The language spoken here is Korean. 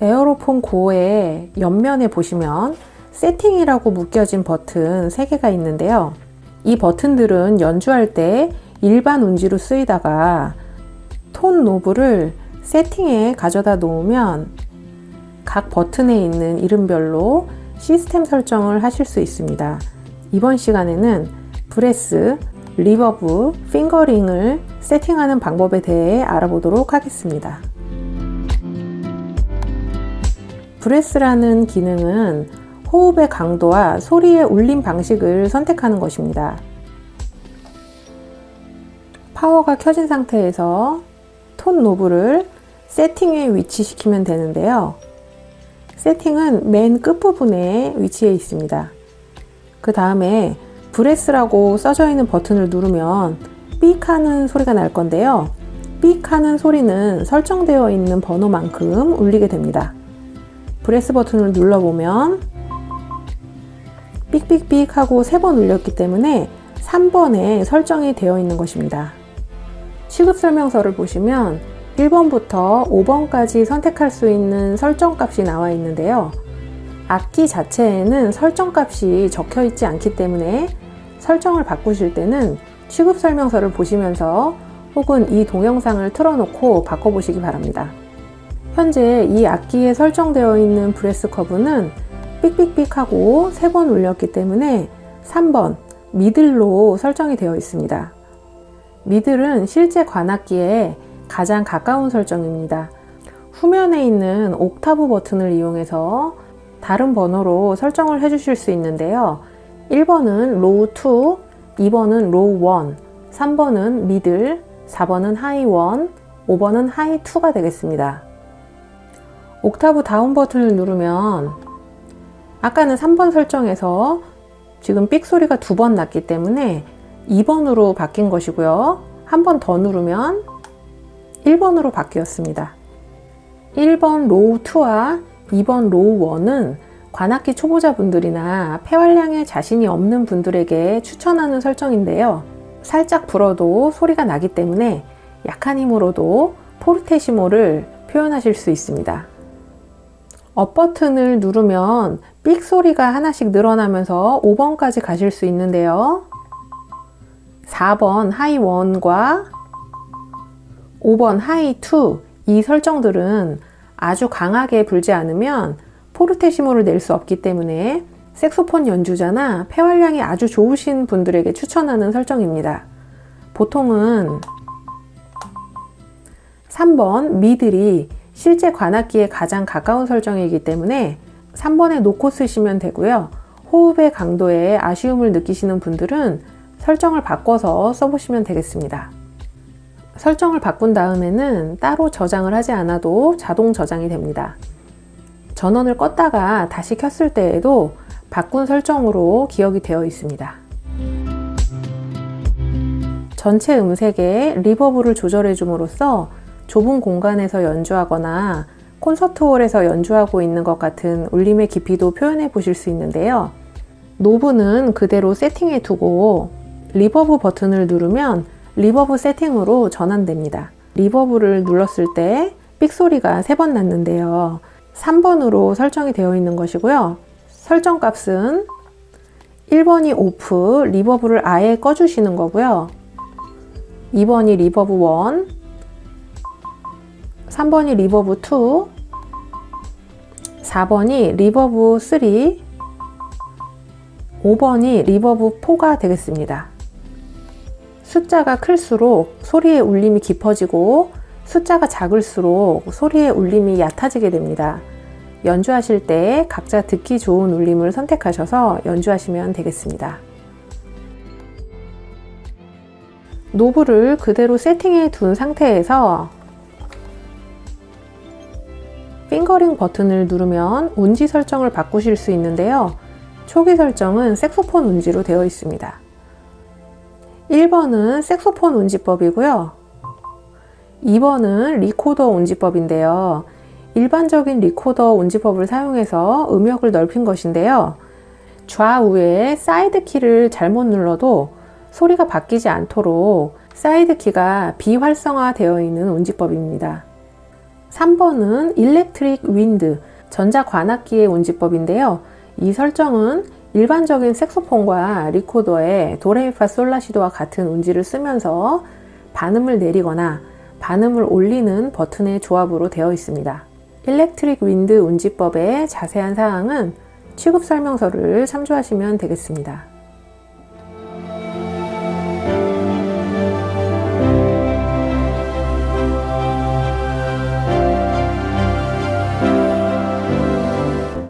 에어로폰 고의 옆면에 보시면 세팅이라고 묶여진 버튼 3개가 있는데요. 이 버튼들은 연주할 때 일반 운지로 쓰이다가 tone knob를 세팅에 가져다 놓으면 각 버튼에 있는 이름별로 시스템 설정을 하실 수 있습니다. 이번 시간에는 breath, reverb, fingering을 세팅하는 방법에 대해 알아보도록 하겠습니다. breath라는 기능은 호흡의 강도와 소리의 울림 방식을 선택하는 것입니다. 파워가 켜진 상태에서 tone knob를 세팅에 위치시키면 되는데요. 세팅은 맨 끝부분에 위치해 있습니다. 그 다음에 breath라고 써져 있는 버튼을 누르면 삑 하는 소리가 날 건데요. 삑 하는 소리는 설정되어 있는 번호만큼 울리게 됩니다. breath 버튼을 눌러보면 삑삑삑 하고 3번 울렸기 때문에 3번에 설정이 되어 있는 것입니다. 취급 설명서를 보시면 1번부터 5번까지 선택할 수 있는 설정값이 나와 있는데요. 악기 자체에는 설정값이 적혀 있지 않기 때문에 설정을 바꾸실 때는 취급 설명서를 보시면서 혹은 이 동영상을 틀어놓고 바꿔보시기 바랍니다. 현재 이 악기에 설정되어 있는 breath curve는 삑삑삑 하고 3번 울렸기 때문에 3번 middle로 설정이 되어 있습니다. middle은 실제 관악기에 가장 가까운 설정입니다. 후면에 있는 옥타브 버튼을 이용해서 다른 번호로 설정을 해주실 수 있는데요. 1번은 low 2, 2번은 low 1, 3번은 middle, 4번은 high 1, 5번은 high 2가 되겠습니다. 옥타브 down 버튼을 누르면 아까는 3번 설정에서 지금 삑 소리가 두 번 났기 때문에 2번으로 바뀐 것이고요. 한 번 더 누르면 1번으로 바뀌었습니다. 1번 low 2와 2번 low 1은 관악기 초보자분들이나 폐활량에 자신이 없는 분들에게 추천하는 설정인데요. 살짝 불어도 소리가 나기 때문에 약한 힘으로도 포르테시모를 표현하실 수 있습니다. up 버튼을 누르면 삑 소리가 하나씩 늘어나면서 5번까지 가실 수 있는데요. 4번 high 1과 5번 하이 2이 설정들은 아주 강하게 불지 않으면 포르테시모를 낼 수 없기 때문에 색소폰 연주자나 폐활량이 아주 좋으신 분들에게 추천하는 설정입니다. 보통은 3번 미들이 실제 관악기에 가장 가까운 설정이기 때문에 3번에 놓고 쓰시면 되고요. 호흡의 강도에 아쉬움을 느끼시는 분들은 설정을 바꿔서 써보시면 되겠습니다. 설정을 바꾼 다음에는 따로 저장을 하지 않아도 자동 저장이 됩니다. 전원을 껐다가 다시 켰을 때에도 바꾼 설정으로 기억이 되어 있습니다. 전체 음색에 리버브를 조절해 줌으로써 좁은 공간에서 연주하거나 콘서트홀에서 연주하고 있는 것 같은 울림의 깊이도 표현해 보실 수 있는데요. knob는 그대로 세팅해 두고 reverb 버튼을 누르면 reverb 세팅으로 전환됩니다. reverb를 눌렀을 때 삑소리가 3번 났는데요. 3번으로 설정이 되어 있는 것이고요. 설정 값은 1번이 off, reverb를 아예 꺼주시는 거고요. 2번이 reverb 1, 3번이 reverb 2, 4번이 reverb 3, 5번이 reverb 4가 되겠습니다. 숫자가 클수록 소리의 울림이 깊어지고 숫자가 작을수록 소리의 울림이 얕아지게 됩니다. 연주하실 때 각자 듣기 좋은 울림을 선택하셔서 연주하시면 되겠습니다. knob를 그대로 세팅해 둔 상태에서 fingering 버튼을 누르면 운지 설정을 바꾸실 수 있는데요. 초기 설정은 색소폰 운지로 되어 있습니다. 1번은 색소폰 운지법이고요. 2번은 리코더 운지법인데요. 일반적인 리코더 운지법을 사용해서 음역을 넓힌 것인데요. 좌우에 side key를 잘못 눌러도 소리가 바뀌지 않도록 side key가 비활성화 되어 있는 운지법입니다. 3번은 electric wind, 전자관악기의 운지법인데요. 이 설정은 일반적인 색소폰과 리코더의 도레미파 솔라시도와 같은 운지를 쓰면서 반음을 내리거나 반음을 올리는 버튼의 조합으로 되어 있습니다. electric wind 운지법의 자세한 사항은 취급 설명서를 참조하시면 되겠습니다.